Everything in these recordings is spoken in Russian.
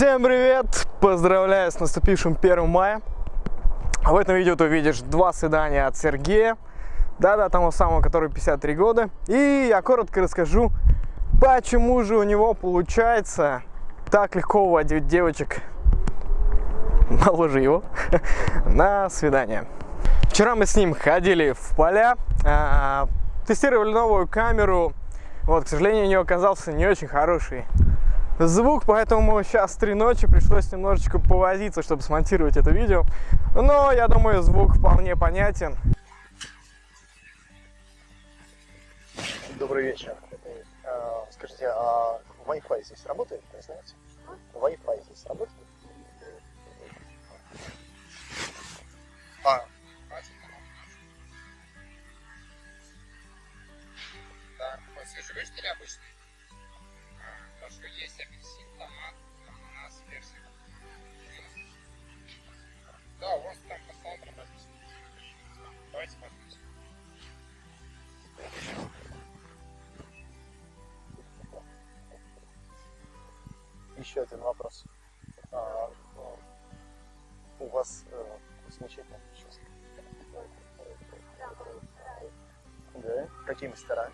Всем привет! Поздравляю с наступившим 1 мая. В этом видео ты увидишь два свидания от Сергея. Да-да, тому самому, который 53 года. И я коротко расскажу, почему же у него получается так легко уводить девочек моложе его на свидание. Вчера мы с ним ходили в поля, а, тестировали новую камеру. Вот, к сожалению, у нее оказался не очень хороший звук, поэтому сейчас три ночи пришлось немножечко повозиться, чтобы смонтировать это видео. Но я думаю, звук вполне понятен. Добрый вечер. А, скажите, а Wi-Fi здесь работает, вы знаете? Wi-Fi здесь работает? А, Да, вот или обычный? А, еще один вопрос. А, ну, у вас э, замечательная прическа. Да? Какие мастера?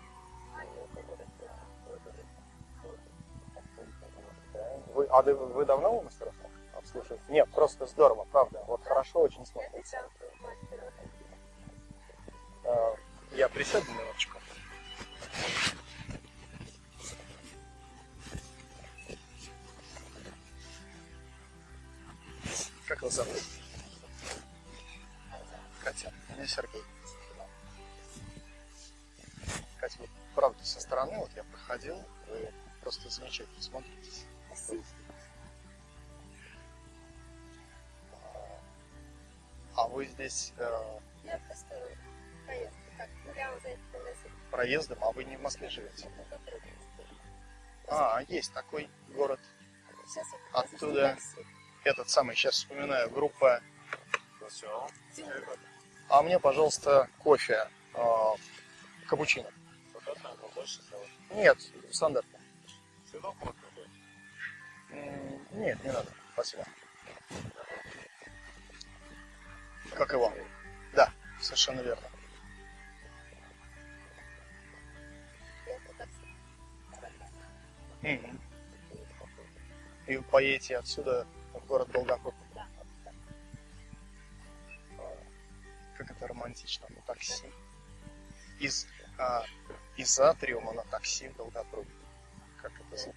Вы, а вы, вы давно у мастеров обслуживаете? Нет, просто здорово, правда. Вот хорошо очень смотрится. А, я присяду минуточку. Как вас зовут? Катя. Меня Сергей. Катя, вот правда со стороны, вот я проходил, вы просто замечательно смотритесь. А, А вы здесь э, Я просто так проездом, а вы не в Москве живете? А, есть такой город. Оттуда. Этот самый, сейчас вспоминаю, группа. А мне, пожалуйста, кофе. э, капучино. Нет, стандартно. Нет, не надо. Спасибо. Как вам. Да, совершенно верно. И поедете отсюда город Долгопрудный. Как это романтично, на такси. Из, а, из Атриума на такси в Долгопрудный. Как это звучит?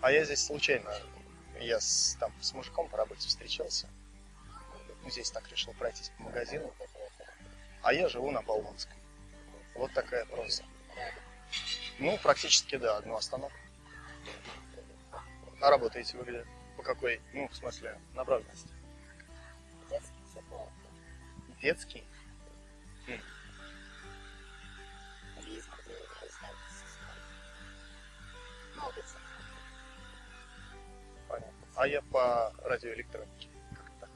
А я здесь случайно, я с, там с мужиком по работе встречался. Ну, здесь так решил пройтись по магазину. А я живу на Болонской. Вот такая проза. Ну, практически, да, одну остановку. А работаете вы где? По какой? Ну, в смысле, направленности? Детский психолог. Детский? Понятно. А я по радиоэлектронике. Так?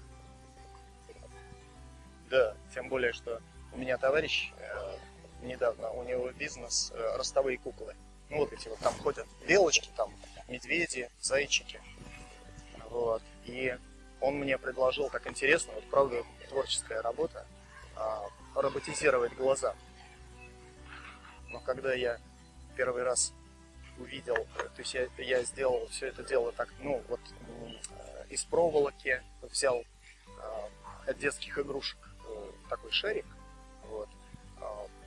Да, тем более, что у меня товарищ э, недавно, у него бизнес э, ростовые куклы. Ну вот эти вот там ходят белочки, там медведи, зайчики. Вот. И он мне предложил так интересно, вот правда творческая работа, а, роботизировать глаза. Но когда я первый раз увидел, э, то есть я, я сделал все это дело так, ну вот э, из проволоки взял э, от детских игрушек э, такой шарик, вот,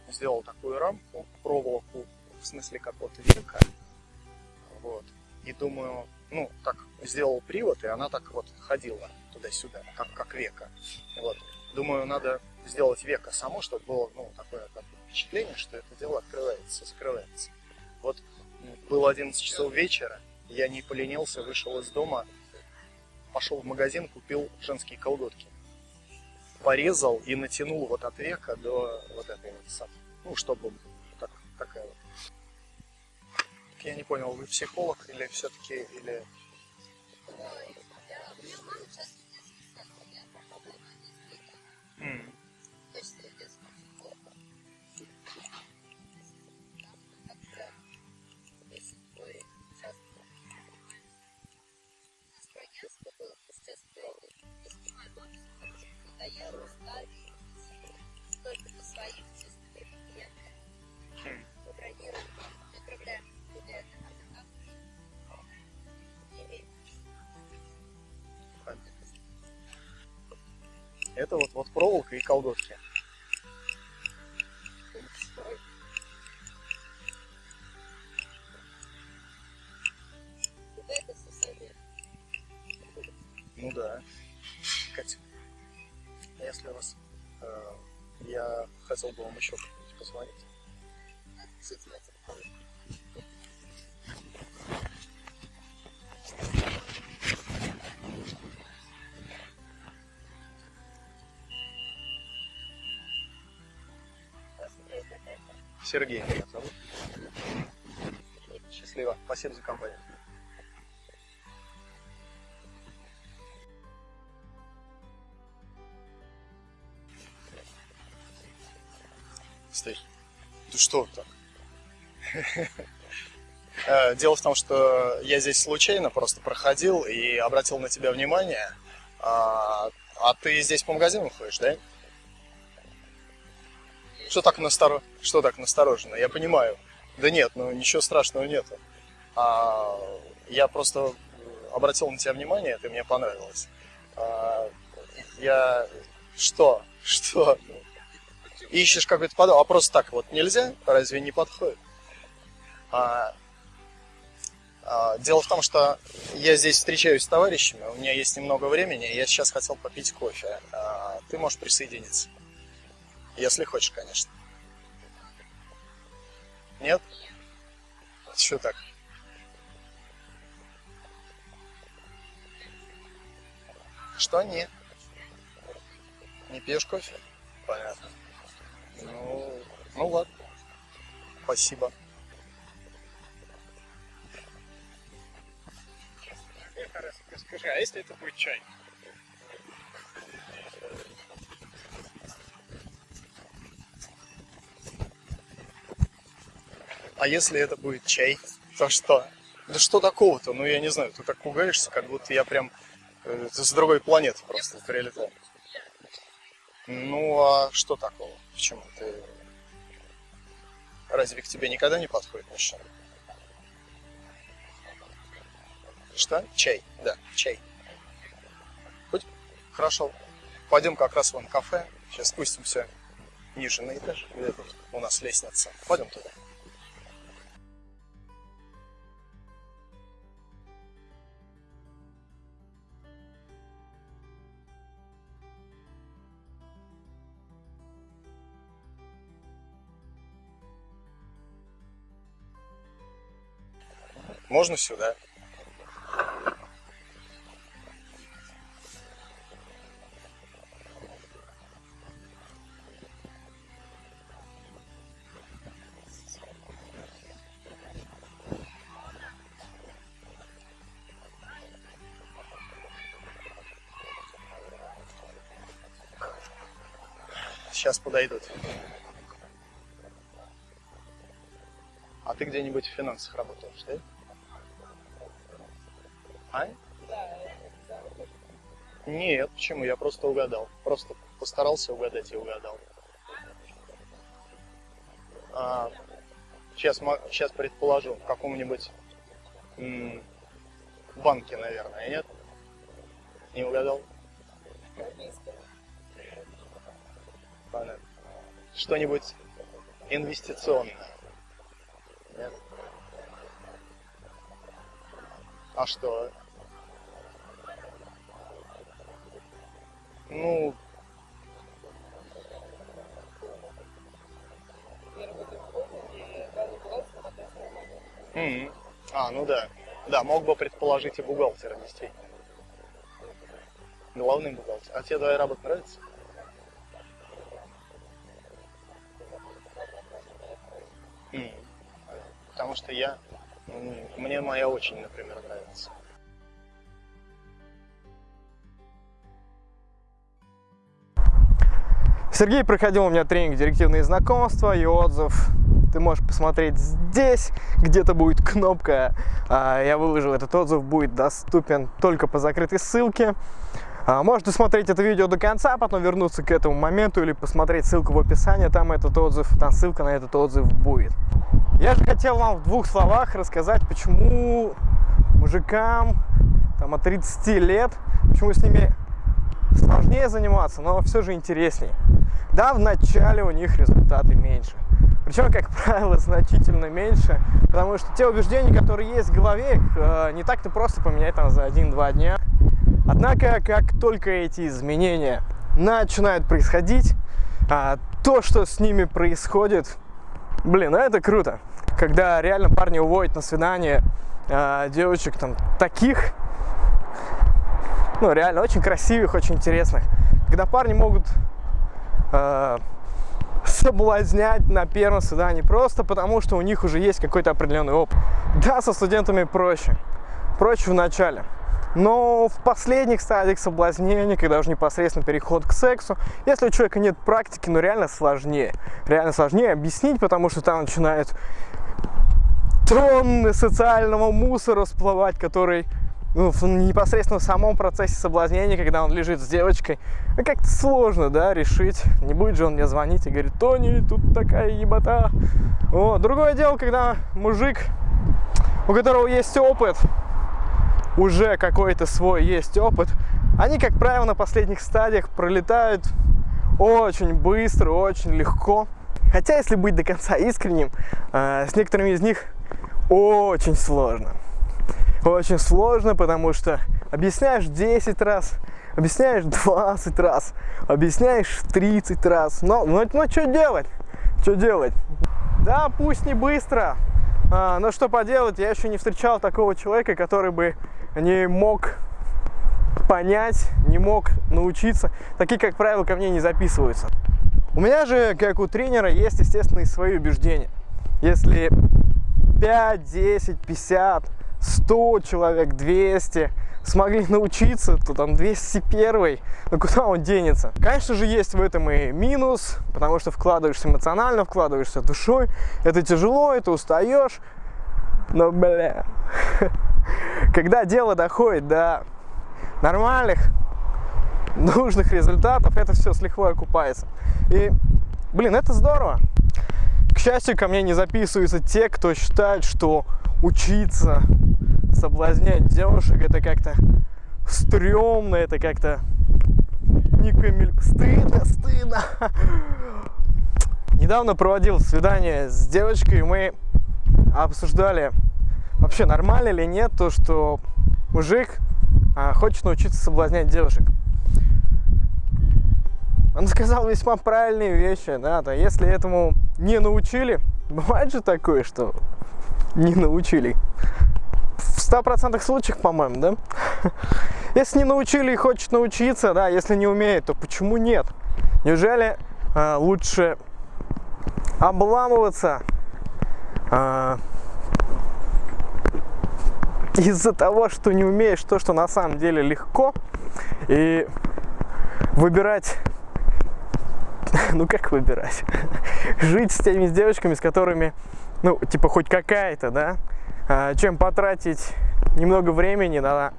сделал такую рамку, проволоку, в смысле как вот века, вот, и думаю, ну, так сделал привод, и она так вот ходила туда-сюда, как, как века, вот. Думаю, надо сделать века само, чтобы было, ну, такое как впечатление, что это дело открывается, закрывается. Вот было 11 часов вечера, я не поленился, вышел из дома, пошел в магазин, купил женские колготки. Порезал и натянул вот от века до вот этой вот. Ну, чтобы так, такая вот. Я не понял, вы психолог или все-таки, или... Это вот, вот проволока и колготки. Сергей меня зовут. Счастливо. Спасибо за компанию. Стой. Ты что так? Э, Дело в том, что я здесь случайно просто проходил и обратил на тебя внимание. А, а ты здесь по магазинам ходишь, да? Что так насторо... Что так настороженно? Я понимаю. Да нет, ну ничего страшного нету. А, я просто обратил на тебя внимание, ты мне понравилась. А, я... Что? Что? Ищешь какой-то подол, а просто так вот нельзя? Разве не подходит? А, а, дело в том, что я здесь встречаюсь с товарищами, у меня есть немного времени, я сейчас хотел попить кофе. А, ты можешь присоединиться. Если хочешь, конечно. Нет? Что так? Что не? Не пьешь кофе? Понятно. Ну, ну ладно. Спасибо. Скажи, а если это будет чай? А если это будет чай, то что? Да что такого-то? Ну, я не знаю, ты так пугаешься, как будто я прям э, с другой планеты просто прилетел. Ну, а что такого? Почему? Ты... Разве к тебе никогда не подходит мужчина? Что? Чай. Да, чай. Хоть? Хорошо. Пойдем как раз вон кафе. Сейчас спустимся ниже на этаж. Где у нас лестница. Пойдем туда. Можно сюда? Сейчас подойдут. А ты где-нибудь в финансах работаешь, да? А? Нет, почему? Я просто угадал. Просто постарался угадать и угадал. А, сейчас, сейчас предположу, в каком-нибудь банке, наверное, нет? Не угадал? Понятно. Что-нибудь инвестиционное? Нет? А что? Ну, М, А, ну да. Да, мог бы предположить и бухгалтера, действительно. Главный бухгалтер. А тебе твоя работа нравится? М, Потому что я... м, Мне моя очень, например, нравится. Сергей проходил у меня тренинг «Директивные знакомства» и отзыв ты можешь посмотреть здесь, где-то будет кнопка, а, я выложил этот отзыв, будет доступен только по закрытой ссылке. А, Можете смотреть это видео до конца, потом вернуться к этому моменту или посмотреть ссылку в описании, там этот отзыв, там ссылка на этот отзыв будет. Я же хотел вам в двух словах рассказать, почему мужикам там, от 30 лет, почему с ними сложнее заниматься, но все же интересней. Да, в начале у них результаты меньше. Причем, как правило, значительно меньше, потому что те убеждения, которые есть в голове, их э, не так-то просто поменять там за один-два дня. Однако, как только эти изменения начинают происходить, а, то, что с ними происходит, блин, ну это круто. Когда реально парни уводят на свидание а, девочек там таких, ну реально очень красивых, очень интересных. Когда парни могут а, соблазнять на первом свидании просто потому, что у них уже есть какой-то определенный опыт. Да, со студентами проще, проще в начале. Но в последних стадиях соблазнения, когда уже непосредственно переход к сексу, если у человека нет практики, ну реально сложнее. Реально сложнее объяснить, потому что там начинают тонны социального мусора всплывать, который ну, в непосредственно в самом процессе соблазнения, когда он лежит с девочкой, ну, как-то сложно, да, решить. Не будет же он мне звонить и говорить, Тони, тут такая ебота. Вот. Другое дело, когда мужик, у которого есть опыт, уже какой-то свой есть опыт, они, как правило, на последних стадиях пролетают очень быстро, очень легко. Хотя, если быть до конца искренним, э, с некоторыми из них очень сложно. Очень сложно, потому что объясняешь 10 раз, объясняешь 20 раз, объясняешь 30 раз. Но, но, но что делать? Что делать? Да, пусть не быстро, а, но что поделать, я еще не встречал такого человека, который бы не мог понять, не мог научиться. Такие, как правило, ко мне не записываются. У меня же, как у тренера, есть, естественно, и свои убеждения. Если 5, 10, 50, 100 человек, 200 смогли научиться, то там 201, ну куда он денется? Конечно же, есть в этом и минус, потому что вкладываешься эмоционально, вкладываешься душой, это тяжело, это устаешь, но, бля, когда дело доходит до нормальных, нужных результатов, это все с лихвой окупается. И, блин, это здорово. К счастью, ко мне не записываются те, кто считает, что учиться соблазнять девушек это как-то стрёмно, это как-то не камель... Стыдно, стыдно. Недавно проводил свидание с девочкой, и мы обсуждали вообще нормально или нет то, что мужик а, хочет научиться соблазнять девушек. Он сказал весьма правильные вещи, да, то если этому не научили, бывает же такое, что не научили. В ста процентах случаях, по-моему, да? Если не научили и хочет научиться, да, если не умеет, то почему нет? Неужели э, лучше обламываться э, из-за того, что не умеешь то, что на самом деле легко, и выбирать ну как выбирать? Жить с теми девочками, с которыми, ну, типа, хоть какая-то, да? А, чем потратить немного времени на,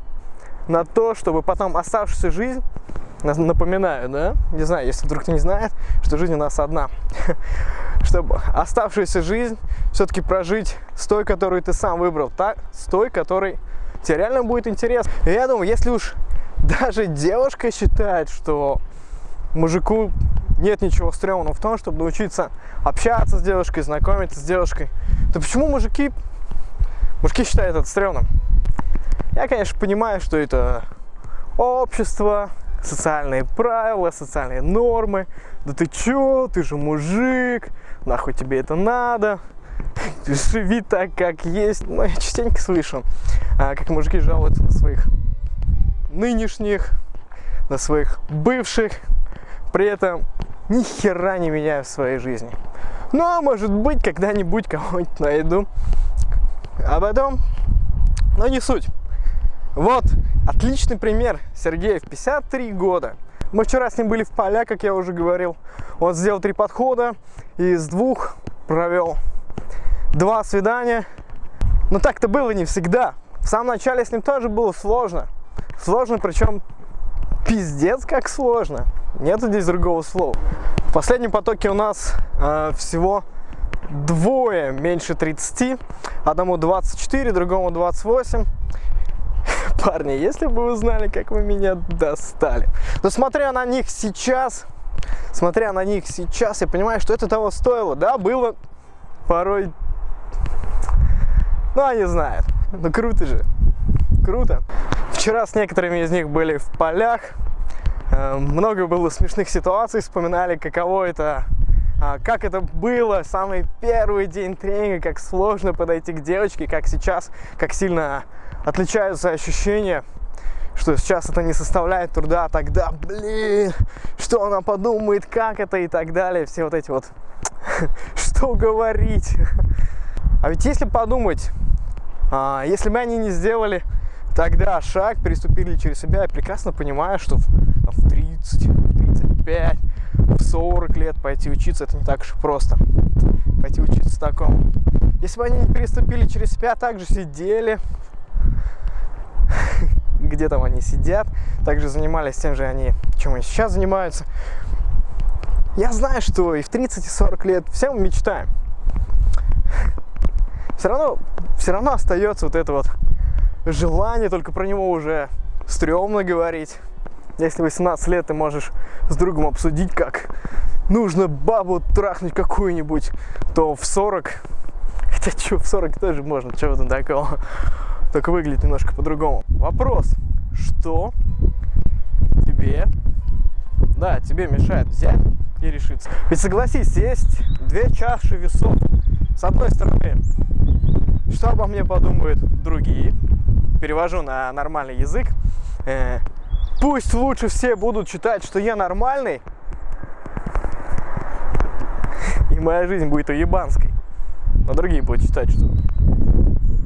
на то, чтобы потом оставшуюся жизнь, напоминаю, да? Не знаю, если вдруг не знает, что жизнь у нас одна. чтобы оставшуюся жизнь все-таки прожить с той, которую ты сам выбрал, так, с той, которой тебе реально будет интересно. И я думаю, если уж даже девушка считает, что мужику нет ничего стрёмного в том, чтобы научиться общаться с девушкой, знакомиться с девушкой, то почему мужики, мужики считают это стрёмным? Я, конечно, понимаю, что это общество, социальные правила, социальные нормы. Да ты чё, ты же мужик, нахуй тебе это надо? Живи так, как есть. Ну, я частенько слышу, а, как мужики жалуются на своих нынешних, на своих бывших, при этом ни хера не меняю в своей жизни. Ну, а может быть, когда-нибудь кого-нибудь найду. А потом, но не суть. Вот, отличный пример. Сергей в 53 года. Мы вчера с ним были в поля, как я уже говорил. Он сделал три подхода, и из двух провел два свидания. Но так-то было не всегда. В самом начале с ним тоже было сложно. Сложно, причем пиздец как сложно. Нет здесь другого слова. В последнем потоке у нас э, всего двое меньше 30. Одному 24, другому 28. Парни, если бы вы знали, как вы меня достали. Но смотря на них сейчас, смотря на них сейчас, я понимаю, что это того стоило. Да, было порой... Ну, они знают. Ну, круто же. Круто. Вчера с некоторыми из них были в полях. Э, Много было смешных ситуаций, вспоминали, каково это как это было, самый первый день тренинга, как сложно подойти к девочке, как сейчас, как сильно отличаются ощущения, что сейчас это не составляет труда, а тогда, блин, что она подумает, как это и так далее, все вот эти вот, что говорить. А ведь если подумать, а, если бы они не сделали тогда шаг, переступили через себя, я прекрасно понимаю, что в, там, в 30, в 35, в 40 лет пойти учиться, это не так уж и просто. Пойти учиться такому. Если бы они не переступили через себя, также сидели, где там они сидят, также занимались тем же они, чем они сейчас занимаются. Я знаю, что и в 30, и 40 лет все мы мечтаем. Все равно, все равно остается вот это вот желание, только про него уже стрёмно говорить. Если 18 лет ты можешь с другом обсудить, как нужно бабу трахнуть какую-нибудь, то в 40, хотя что, в 40 тоже можно, в этом такого, только выглядит немножко по-другому. Вопрос, что тебе, да, тебе мешает взять и решиться? Ведь согласись, есть две чаши весов. С одной стороны, что обо мне подумают другие, перевожу на нормальный язык, э, Пусть лучше все будут считать, что я нормальный, и моя жизнь будет уебанской. Но другие будут считать, что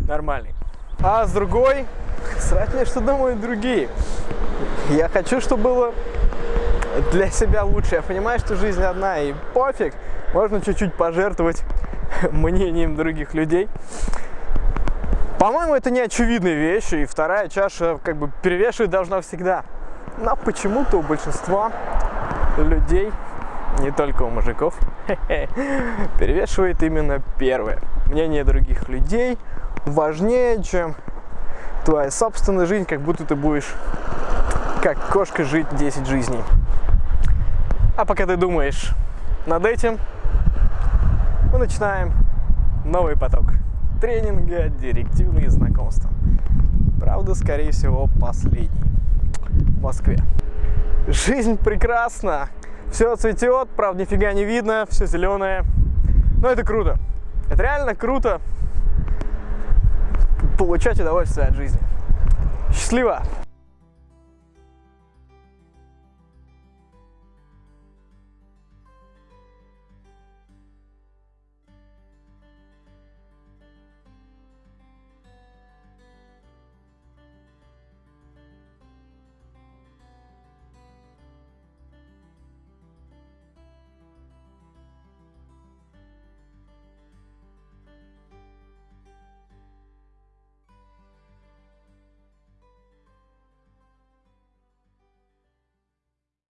нормальный. А с другой, срать мне, что думают другие. Я хочу, чтобы было для себя лучше. Я понимаю, что жизнь одна, и пофиг. Можно чуть-чуть пожертвовать мнением других людей. По-моему, это не очевидная вещь, и вторая чаша как бы перевешивать должна всегда. Но почему-то у большинства людей, не только у мужиков, перевешивает именно первое. Мнение других людей важнее, чем твоя собственная жизнь, как будто ты будешь как кошка жить 10 жизней. А пока ты думаешь над этим, мы начинаем новый поток тренинга «Директивные знакомства». Правда, скорее всего, последний в Москве. Жизнь прекрасна. Все цветет, правда, нифига не видно, все зеленое. Но это круто. Это реально круто получать удовольствие от жизни. Счастливо!